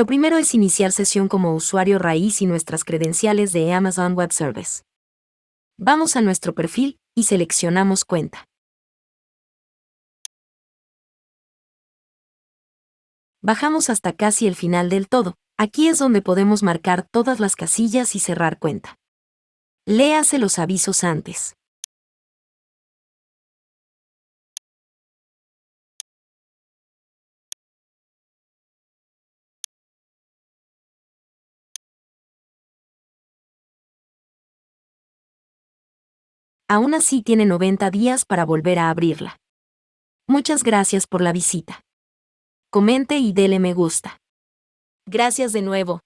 Lo primero es iniciar sesión como usuario raíz y nuestras credenciales de Amazon Web Service. Vamos a nuestro perfil y seleccionamos cuenta. Bajamos hasta casi el final del todo. Aquí es donde podemos marcar todas las casillas y cerrar cuenta. Léase los avisos antes. Aún así tiene 90 días para volver a abrirla. Muchas gracias por la visita. Comente y dele me gusta. Gracias de nuevo.